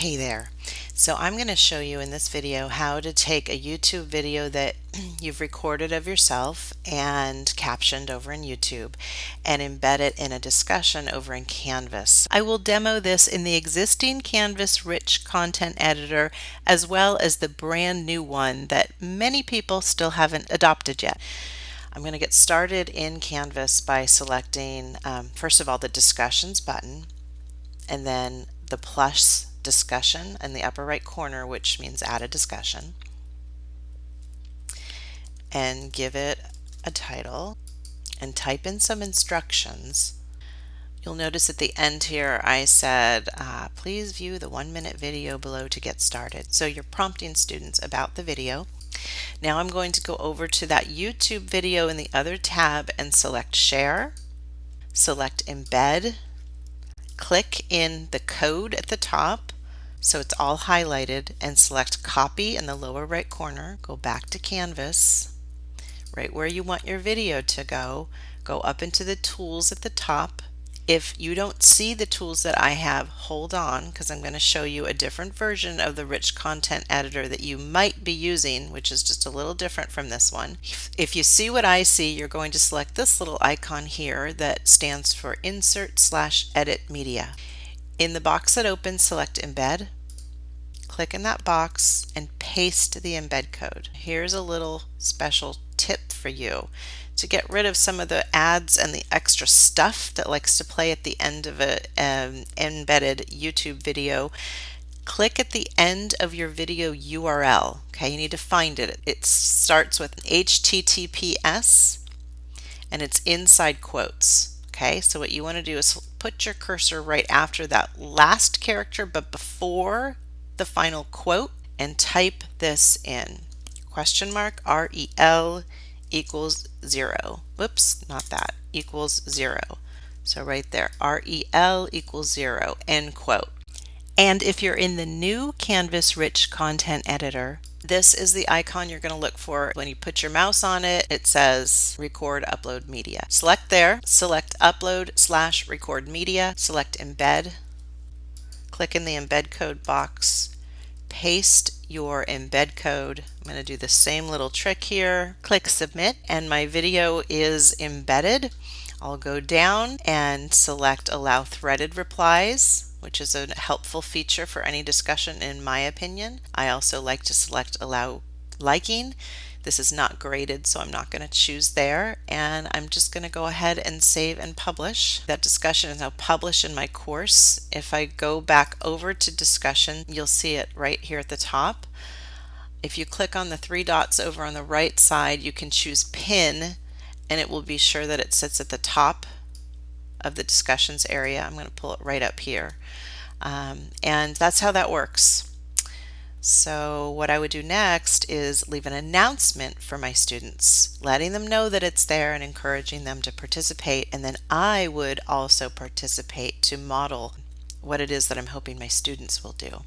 Hey there. So I'm going to show you in this video how to take a YouTube video that you've recorded of yourself and captioned over in YouTube and embed it in a discussion over in Canvas. I will demo this in the existing Canvas rich content editor as well as the brand new one that many people still haven't adopted yet. I'm going to get started in Canvas by selecting um, first of all the discussions button and then the plus discussion in the upper right corner, which means add a discussion, and give it a title and type in some instructions. You'll notice at the end here I said, uh, please view the one minute video below to get started. So you're prompting students about the video. Now I'm going to go over to that YouTube video in the other tab and select share, select embed, click in the code at the top so it's all highlighted and select copy in the lower right corner. Go back to Canvas, right where you want your video to go. Go up into the tools at the top. If you don't see the tools that I have, hold on because I'm going to show you a different version of the rich content editor that you might be using, which is just a little different from this one. If you see what I see, you're going to select this little icon here that stands for Insert slash Edit Media. In the box that opens, select Embed, click in that box and paste the embed code. Here's a little special tip for you. To get rid of some of the ads and the extra stuff that likes to play at the end of an um, embedded YouTube video, click at the end of your video URL. Okay, you need to find it. It starts with HTTPS and it's inside quotes. Okay, so what you want to do is put your cursor right after that last character but before the final quote and type this in. Question mark REL equals zero. Whoops, not that, equals zero. So right there, REL equals zero, end quote. And if you're in the new Canvas Rich Content Editor, this is the icon you're going to look for. When you put your mouse on it, it says record upload media. Select there, select upload slash record media, select embed, click in the embed code box, paste your embed code. I'm going to do the same little trick here, click submit, and my video is embedded. I'll go down and select allow threaded replies which is a helpful feature for any discussion in my opinion. I also like to select allow liking. This is not graded, so I'm not going to choose there. And I'm just going to go ahead and save and publish. That discussion is now published in my course. If I go back over to discussion, you'll see it right here at the top. If you click on the three dots over on the right side, you can choose pin and it will be sure that it sits at the top of the discussions area. I'm going to pull it right up here. Um, and that's how that works. So what I would do next is leave an announcement for my students, letting them know that it's there and encouraging them to participate. And then I would also participate to model what it is that I'm hoping my students will do.